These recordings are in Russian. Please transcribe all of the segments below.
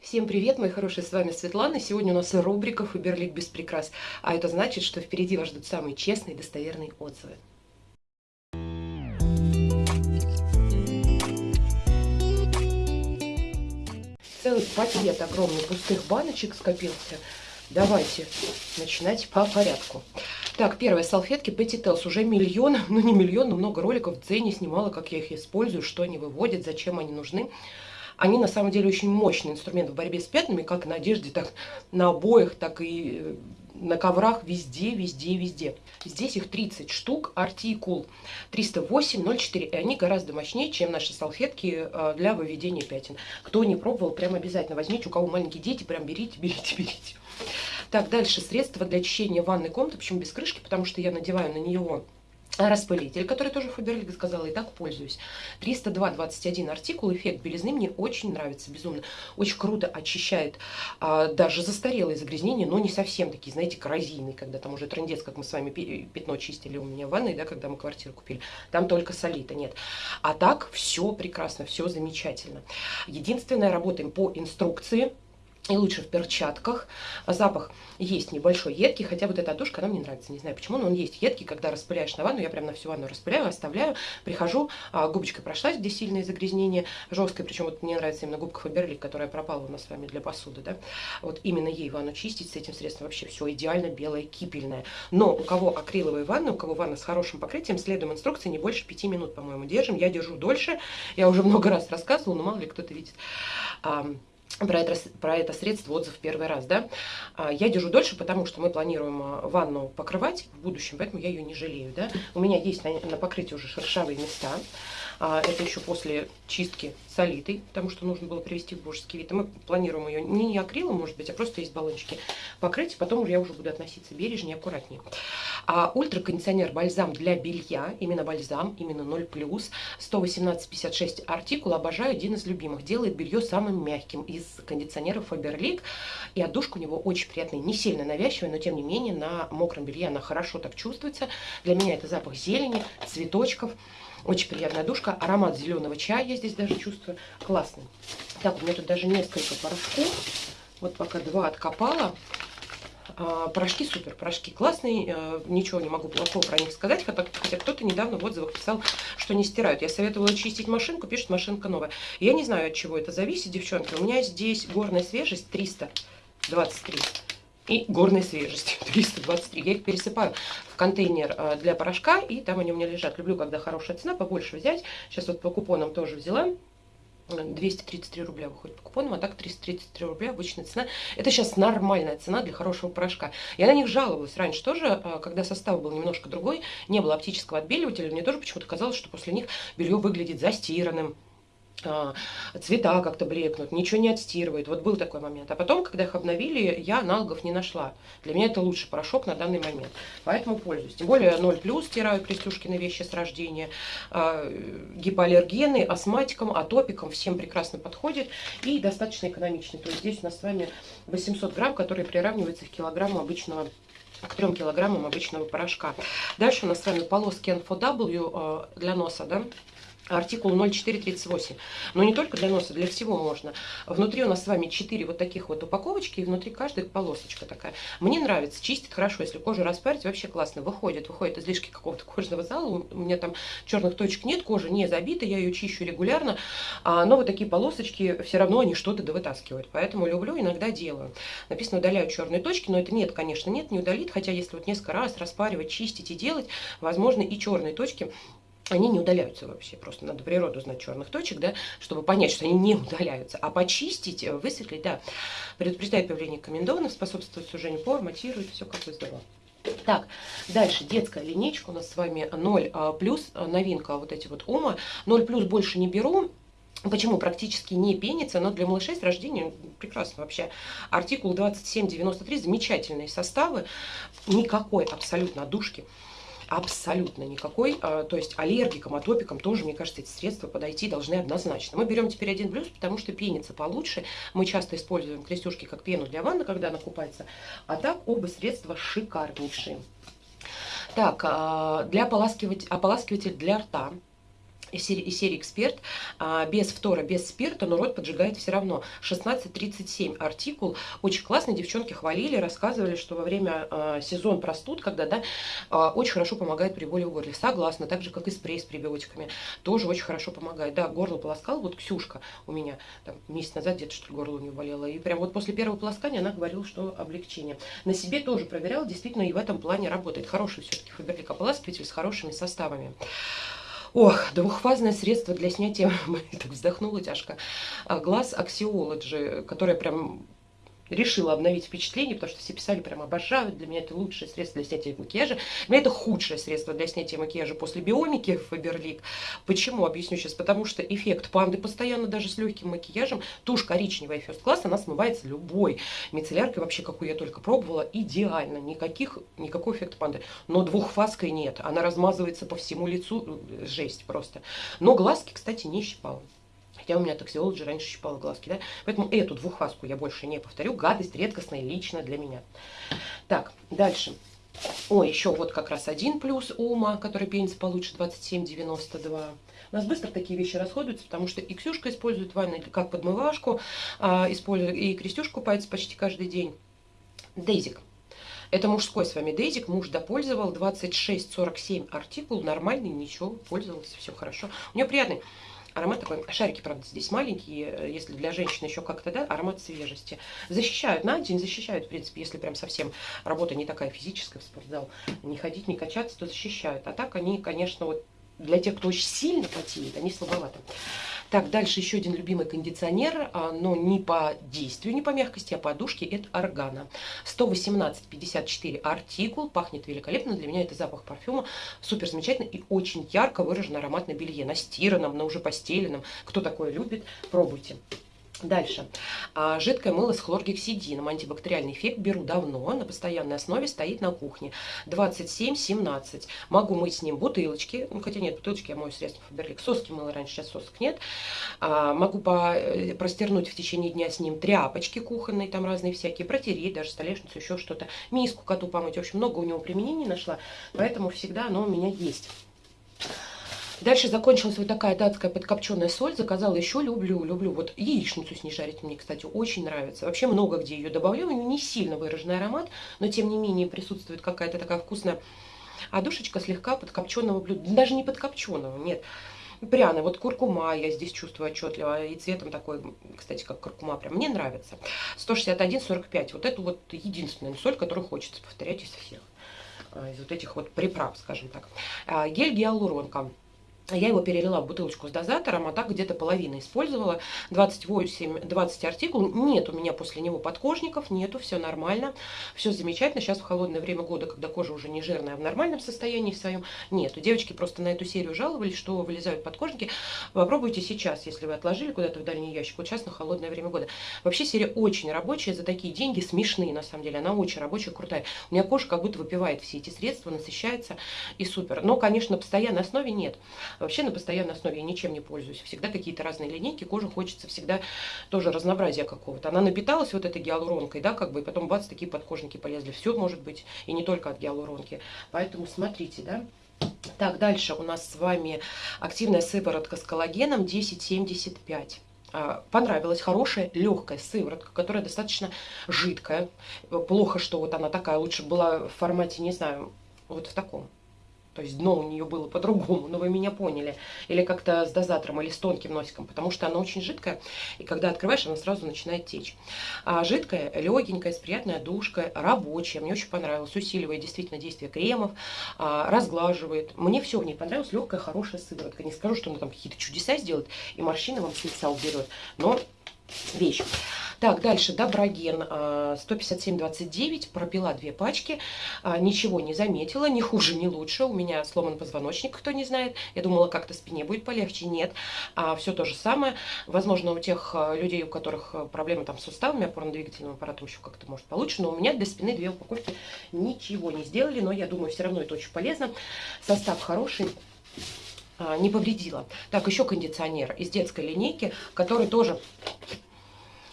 Всем привет, мои хорошие, с вами Светлана. Сегодня у нас рубрика «Фаберлик без прикрас», а это значит, что впереди вас ждут самые честные и достоверные отзывы. Целый пакет огромный пустых баночек скопился. Давайте начинать по порядку. Так, первые салфетки Petitels. Уже миллион, ну не миллион, но много роликов в Дзене снимала, как я их использую, что они выводят, зачем они нужны. Они на самом деле очень мощный инструмент в борьбе с пятнами, как на одежде, так на обоях, так и э, на коврах везде, везде, везде. Здесь их 30 штук, артикул 308-04, и они гораздо мощнее, чем наши салфетки э, для выведения пятен. Кто не пробовал, прям обязательно возьмите, у кого маленькие дети, прям берите, берите, берите. Так, дальше средства для очищения ванной комнаты, почему без крышки, потому что я надеваю на нее распылитель, который тоже Фаберлик сказала, и так пользуюсь. 302-21 артикул, эффект белизны мне очень нравится, безумно. Очень круто очищает а, даже застарелые загрязнения, но не совсем такие, знаете, коррозийные, когда там уже трендец, как мы с вами пятно чистили у меня в ванной, да, когда мы квартиру купили. Там только солита нет. А так все прекрасно, все замечательно. Единственное, работаем по инструкции и лучше в перчатках. Запах есть небольшой, едкий, хотя вот эта душка, она мне нравится, не знаю почему, но он есть едкий, когда распыляешь на ванну, я прям на всю ванну распыляю, оставляю, прихожу, а, губочкой прошлась, где сильное загрязнение, жесткое, причем вот мне нравится именно губка Фаберлик, которая пропала у нас с вами для посуды, да, вот именно ей ванну чистить с этим средством вообще все идеально белое, кипельное. Но у кого акриловые ванны, у кого ванна с хорошим покрытием, следуем инструкции, не больше 5 минут, по-моему, держим, я держу дольше, я уже много раз рассказывала, но мало ли кто-то видит про это, про это средство отзыв первый раз, да. А, я держу дольше, потому что мы планируем а, ванну покрывать в будущем, поэтому я ее не жалею, да. У меня есть на, на покрытии уже шершавые места. А, это еще после чистки солитой, потому что нужно было привести в божеский вид. Мы планируем ее не акрилом, может быть, а просто из баллончики покрыть. Потом я уже буду относиться бережнее, аккуратнее. А ультракондиционер бальзам для белья, именно бальзам, именно 0+, 118,56 артикул, обожаю, один из любимых. Делает белье самым мягким из кондиционеров Faberlic. И отдушка у него очень приятная, не сильно навязчивая, но тем не менее на мокром белье она хорошо так чувствуется. Для меня это запах зелени, цветочков. Очень приятная душка. Аромат зеленого чая я здесь даже чувствую. Классный. Так, у меня тут даже несколько порошков. Вот пока два откопала. А, порошки супер, порошки классные, а, ничего не могу плохого про них сказать, хотя, кто-то недавно в отзывах писал, что не стирают. Я советовала чистить машинку, пишет машинка новая. Я не знаю, от чего это зависит, девчонки. У меня здесь горная свежесть 323 и горной свежести 323. Я их пересыпаю в контейнер э, для порошка, и там они у меня лежат. Люблю, когда хорошая цена, побольше взять. Сейчас вот по купонам тоже взяла. 233 рубля выходит по купонам, а так 333 рубля обычная цена. Это сейчас нормальная цена для хорошего порошка. Я на них жаловалась раньше тоже, э, когда состав был немножко другой, не было оптического отбеливателя, мне тоже почему-то казалось, что после них белье выглядит застиранным цвета как-то блекнут, ничего не отстирывает. Вот был такой момент. А потом, когда их обновили, я аналогов не нашла. Для меня это лучший порошок на данный момент. Поэтому пользуюсь. Тем более 0 плюс стираю Крестюшкины вещи с рождения. А, гипоаллергены, астматикам, атопикам всем прекрасно подходит. И достаточно экономичный. То есть здесь у нас с вами 800 грамм, который приравнивается к килограмму обычного к 3 килограммам обычного порошка. Дальше у нас с вами полоски N4W а, для носа, да, артикул 0438. Но не только для носа, для всего можно. Внутри у нас с вами 4 вот таких вот упаковочки, и внутри каждой полосочка такая. Мне нравится, чистит хорошо, если кожу распарить, вообще классно. Выходит, выходит излишки какого-то кожного зала, у меня там черных точек нет, кожа не забита, я ее чищу регулярно, а, но вот такие полосочки, все равно они что-то довытаскивают, поэтому люблю, иногда делаю. Написано удаляю черные точки, но это нет, конечно, нет, не удалит, хотя если вот несколько раз распаривать, чистить и делать, возможно и черные точки они не удаляются вообще. Просто надо природу знать черных точек, да, чтобы понять, что они не удаляются. А почистить, э, высветлить, да, предупреждает появление комендонов, способствует сужению пор, матирует, все как вы здорово. Так, дальше детская линейка у нас с вами 0 а, плюс, а, новинка вот эти вот ума. 0 плюс больше не беру, Почему? Практически не пенится, но для малышей с рождения прекрасно вообще. Артикул 2793, замечательные составы, никакой абсолютно душки абсолютно никакой. А, то есть аллергикам, атопикам тоже, мне кажется, эти средства подойти должны однозначно. Мы берем теперь один плюс, потому что пенится получше. Мы часто используем крестюшки как пену для ванны, когда она купается. А так оба средства шикарнейшие. Так, а, для ополаскивать, ополаскиватель для рта из серии, «Эксперт», а, без фтора, без спирта, но рот поджигает все равно. 1637 артикул. Очень классно, девчонки хвалили, рассказывали, что во время а, сезон простуд, когда, да, а, очень хорошо помогает при боли в горле. Согласна, так же, как и спрей с пребиотиками. Тоже очень хорошо помогает. Да, горло полоскал, вот Ксюшка у меня там, месяц назад где-то, что ли, горло у нее болело. И прям вот после первого полоскания она говорила, что облегчение. На себе тоже проверяла, действительно, и в этом плане работает. Хороший все-таки Фаберлик ополаскиватель с хорошими составами. Ох, двухфазное средство для снятия, так вздохнула тяжко, а, глаз Axiology, которое прям решила обновить впечатление, потому что все писали, прям обожают, для меня это лучшее средство для снятия макияжа. Для меня это худшее средство для снятия макияжа после биомики Фаберлик. Почему? Объясню сейчас. Потому что эффект панды постоянно, даже с легким макияжем, тушь коричневая First Class, она смывается любой мицелляркой, вообще какую я только пробовала, идеально. Никаких, никакой эффект панды. Но двухфазкой нет. Она размазывается по всему лицу, жесть просто. Но глазки, кстати, не щипала. Хотя у меня токсиологи раньше щипала глазки, да? Поэтому эту двухфаску я больше не повторю. Гадость редкостная лично для меня. Так, дальше. О, еще вот как раз один плюс ума, который пенится получше 27,92. У нас быстро такие вещи расходуются, потому что и Ксюшка использует ванну как подмывашку, а, использует, и Крестюшка купается почти каждый день. Дейзик. Это мужской с вами Дейзик. Муж допользовал 26,47 артикул. Нормальный, ничего, пользовался, все хорошо. У него приятный Аромат такой, шарики, правда, здесь маленькие, э, если для женщин еще как-то, да, аромат свежести. Защищают на день, защищают, в принципе, если прям совсем работа не такая физическая в спортзал, не ходить, не качаться, то защищают. А так они, конечно, вот для тех, кто очень сильно потеет, они слабоваты. Так, дальше еще один любимый кондиционер, а, но не по действию, не по мягкости, а по душке, это Органа. 118,54 артикул, пахнет великолепно, для меня это запах парфюма, супер замечательный и очень ярко выражен аромат на белье, на стиранном, на уже постеленном. Кто такое любит, пробуйте. Дальше. А, жидкое мыло с хлоргексидином. Антибактериальный эффект беру давно. На постоянной основе стоит на кухне. 27-17. Могу мыть с ним бутылочки. Ну, хотя нет, бутылочки я мою средства Фаберлик. Соски мыла раньше, сейчас сосок нет. А, могу по, э, простернуть в течение дня с ним тряпочки кухонные, там разные всякие. Протереть даже столешницу, еще что-то. Миску коту помыть. В общем, много у него применений нашла. Поэтому всегда оно у меня есть. Дальше закончилась вот такая датская подкопченая соль. Заказала еще, люблю, люблю. Вот яичницу с ней жарить мне, кстати, очень нравится. Вообще много где ее добавляю. Не сильно выраженный аромат, но тем не менее присутствует какая-то такая вкусная а душечка слегка подкопченого блюда. Даже не подкопченого, нет. Пряная, вот куркума я здесь чувствую отчетливо, и цветом такой, кстати, как куркума, прям мне нравится. 161,45, вот это вот единственная соль, которую хочется повторять из всех, а, из вот этих вот приправ, скажем так. А, гель гиалуронка. Я его перелила в бутылочку с дозатором, а так где-то половина использовала. 28-20 артикул. Нет у меня после него подкожников, нету, все нормально. Все замечательно. Сейчас в холодное время года, когда кожа уже не жирная, а в нормальном состоянии своем, нету. Девочки просто на эту серию жаловались, что вылезают подкожники. Попробуйте сейчас, если вы отложили куда-то в дальний ящик. Вот сейчас на холодное время года. Вообще серия очень рабочая, за такие деньги смешные на самом деле. Она очень рабочая, крутая. У меня кожа как будто выпивает все эти средства, насыщается и супер. Но, конечно, постоянной основе нет. Вообще на постоянной основе я ничем не пользуюсь. Всегда какие-то разные линейки, кожа хочется всегда тоже разнообразия какого-то. Она напиталась вот этой гиалуронкой, да, как бы, и потом бац, такие подкожники полезли. Все может быть, и не только от гиалуронки. Поэтому смотрите, да. Так, дальше у нас с вами активная сыворотка с коллагеном 1075 а, понравилась хорошая легкая сыворотка, которая достаточно жидкая. Плохо, что вот она такая, лучше была в формате, не знаю, вот в таком то есть дно у нее было по-другому, но вы меня поняли. Или как-то с дозатором, или с тонким носиком, потому что она очень жидкая, и когда открываешь, она сразу начинает течь. А жидкая, легенькая, с приятной одушкой, рабочая, мне очень понравилось, усиливает действительно действие кремов, а, разглаживает. Мне все в ней понравилось, легкая, хорошая сыворотка. Не скажу, что она там какие-то чудеса сделает, и морщины вам с лица уберет, но вещь. Так, дальше Доброген 157,29. А, Пропила две пачки. А, ничего не заметила. Ни хуже, ни лучше. У меня сломан позвоночник, кто не знает. Я думала, как-то спине будет полегче. Нет. А, все то же самое. Возможно, у тех людей, у которых проблемы там с суставами, опорно-двигательным аппаратом еще как-то может получше. Но у меня для спины две упаковки ничего не сделали. Но я думаю, все равно это очень полезно. Состав хороший не повредила. Так, еще кондиционер из детской линейки, который тоже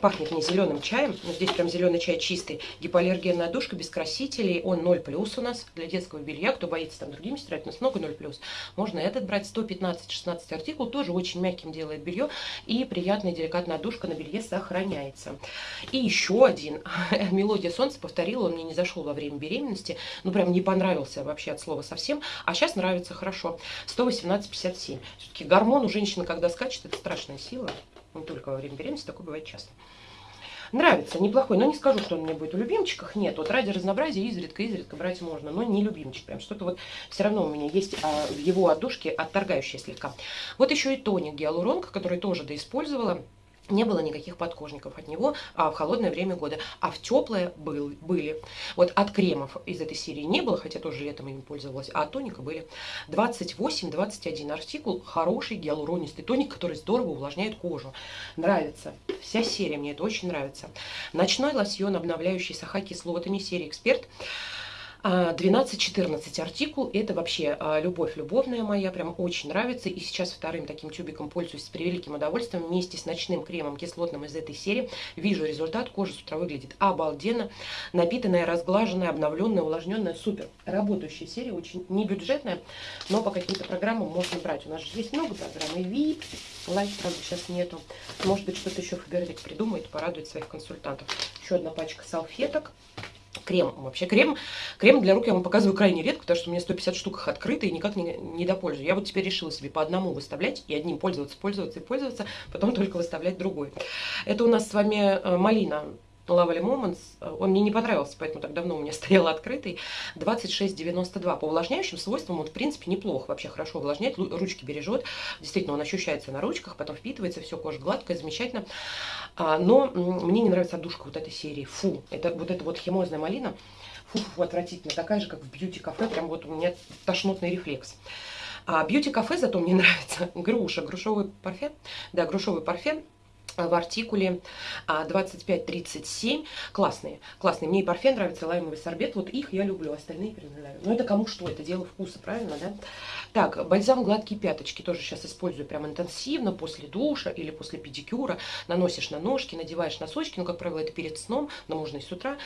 Пахнет мне зеленым чаем. Но здесь прям зеленый чай чистый. Гипоаллергенная душка без красителей. Он 0 плюс у нас для детского белья. Кто боится там другими стирать, у нас много 0 плюс. Можно этот брать. 115-16 артикул. Тоже очень мягким делает белье. И приятная деликатная душка на белье сохраняется. И еще один. Мелодия солнца. Повторила. Он мне не зашел во время беременности. Ну прям не понравился вообще от слова совсем. А сейчас нравится хорошо. 118,57. Все-таки гормон у женщины, когда скачет, это страшная сила. Не только во время беременности, такое бывает часто. Нравится, неплохой, но не скажу, что он мне будет в любимчиках. Нет, вот ради разнообразия изредка-изредка брать можно, но не любимчик. Прям что-то вот все равно у меня есть а, в его отдушке отторгающее слегка. Вот еще и тоник гиалуронка, который тоже доиспользовала не было никаких подкожников от него а в холодное время года, а в теплое был, были. Вот от кремов из этой серии не было, хотя тоже летом ими пользовалась, а от тоника были 28-21 артикул, хороший гиалуронистый тоник, который здорово увлажняет кожу. Нравится. Вся серия, мне это очень нравится. Ночной лосьон, обновляющий с кислотами серии «Эксперт». 12-14 артикул. Это вообще а, любовь любовная моя, прям очень нравится. И сейчас вторым таким тюбиком пользуюсь с превеликим удовольствием. Вместе с ночным кремом кислотным из этой серии вижу результат. Кожа с утра выглядит обалденно. Напитанная, разглаженная, обновленная, увлажненная. Супер. Работающая серия, очень не бюджетная, но по каким-то программам можно брать. У нас же есть много программ. И VIP, Light, правда, сейчас нету. Может быть, что-то еще Фаберлик придумает, порадует своих консультантов. Еще одна пачка салфеток крем. Вообще крем, крем для рук я вам показываю крайне редко, потому что у меня 150 штук их открыто и никак не, не допользую. Я вот теперь решила себе по одному выставлять и одним пользоваться, пользоваться и пользоваться, потом только выставлять другой. Это у нас с вами э, малина Lovely Moments. Он мне не понравился, поэтому так давно у меня стоял открытый. 26,92. По увлажняющим свойствам он, в принципе, неплохо. Вообще хорошо увлажняет, ручки бережет. Действительно, он ощущается на ручках, потом впитывается, все, кожа гладкая, замечательно. А, но мне не нравится отдушка вот этой серии. Фу, это вот эта вот химозная малина. Фу, фу, отвратительно. Такая же, как в бьюти-кафе. Прям вот у меня тошнотный рефлекс. А бьюти-кафе зато мне нравится. Груша, грушовый парфюм. Да, грушовый парфюм в артикуле 25-37. А, классные, классные. Мне и парфен нравится, лаймовый сорбет. Вот их я люблю, остальные переналяю. Но это кому что, это дело вкуса, правильно, да? Так, бальзам гладкие пяточки. Тоже сейчас использую прям интенсивно, после душа или после педикюра. Наносишь на ножки, надеваешь носочки. Ну, как правило, это перед сном, но можно и с утра.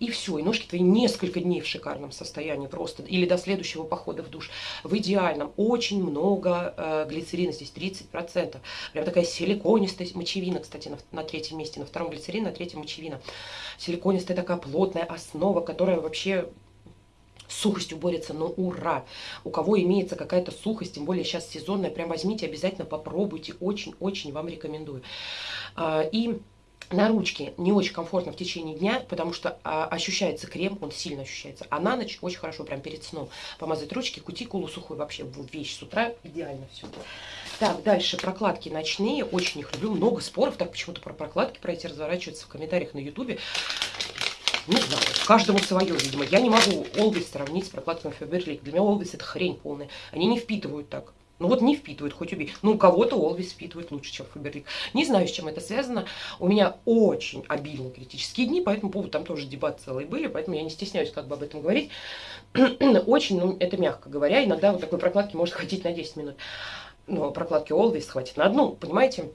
И все, и ножки твои несколько дней в шикарном состоянии просто. Или до следующего похода в душ. В идеальном. Очень много э, глицерина, здесь 30%. Прям такая силиконистая мочевина мочевина, кстати, на, на третьем месте, на втором глицерин, на третьем мочевина. Силиконистая такая плотная основа, которая вообще сухостью борется, но ура! У кого имеется какая-то сухость, тем более сейчас сезонная, прям возьмите, обязательно попробуйте, очень-очень вам рекомендую. А, и на ручке не очень комфортно в течение дня, потому что а, ощущается крем, он сильно ощущается. А на ночь очень хорошо, прям перед сном, помазать ручки, кутикулу сухую, вообще вещь с утра, идеально все. Так, дальше прокладки ночные, очень их люблю, много споров, так почему-то про прокладки про эти разворачиваются в комментариях на ютубе. Не знаю, каждому свое, видимо. Я не могу Олвис сравнить с прокладками Faberlic. Для меня Олвис это хрень полная. Они не впитывают так. Ну вот не впитывает, хоть убей. Ну, у кого-то Олвис впитывает лучше, чем Фаберлик. Не знаю, с чем это связано. У меня очень обильные критические дни, по этому поводу там тоже дебат целые были, поэтому я не стесняюсь как бы об этом говорить. очень, ну, это мягко говоря, иногда вот такой прокладки может хватить на 10 минут ну, прокладки Always хватит на одну, понимаете?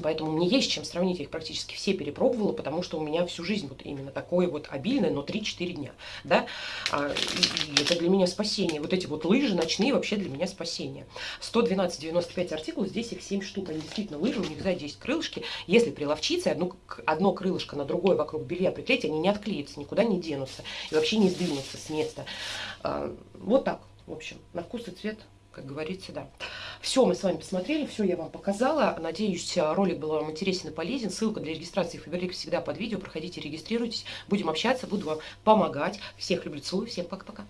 Поэтому мне есть чем сравнить, я их практически все перепробовала, потому что у меня всю жизнь вот именно такое вот обильное, но 3-4 дня, да, а, и это для меня спасение, вот эти вот лыжи ночные вообще для меня спасение. 112,95 артикулов, здесь их 7 штук, они действительно лыжи, у них сзади есть крылышки, если приловчиться, одно, одно крылышко на другое вокруг белья приклеить, они не отклеятся, никуда не денутся, и вообще не сдвинутся с места. А, вот так, в общем, на вкус и цвет как говорится, да. Все, мы с вами посмотрели, все я вам показала. Надеюсь, ролик был вам интересен и полезен. Ссылка для регистрации Фаберлик всегда под видео. Проходите, регистрируйтесь. Будем общаться, буду вам помогать. Всех люблю, целую. Всем пока-пока.